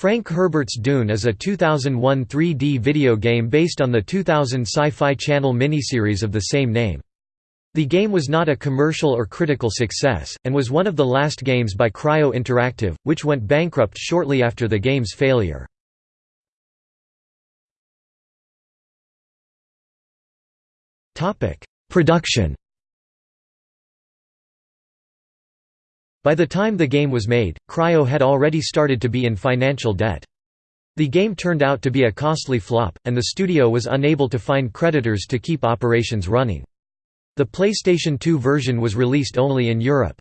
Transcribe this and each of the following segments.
Frank Herbert's Dune is a 2001 3D video game based on the 2000 Sci-Fi Channel miniseries of the same name. The game was not a commercial or critical success, and was one of the last games by Cryo Interactive, which went bankrupt shortly after the game's failure. Production By the time the game was made, Cryo had already started to be in financial debt. The game turned out to be a costly flop, and the studio was unable to find creditors to keep operations running. The PlayStation 2 version was released only in Europe.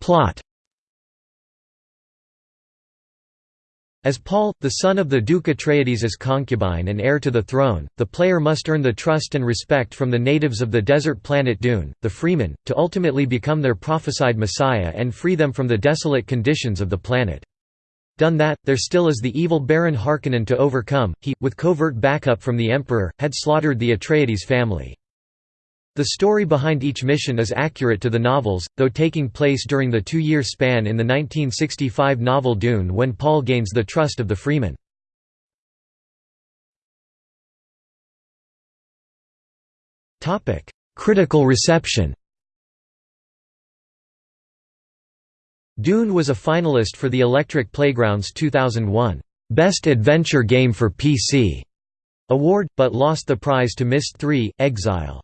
Plot As Paul, the son of the Duke Atreides' concubine and heir to the throne, the player must earn the trust and respect from the natives of the desert planet Dune, the Fremen, to ultimately become their prophesied messiah and free them from the desolate conditions of the planet. Done that, there still is the evil Baron Harkonnen to overcome, he, with covert backup from the Emperor, had slaughtered the Atreides family. The story behind each mission is accurate to the novels, though taking place during the two-year span in the 1965 novel Dune when Paul gains the trust of the Fremen. Critical reception Dune was a finalist for the Electric Playground's 2001 Best Adventure Game for PC award, but lost the prize to Myst 3: Exile.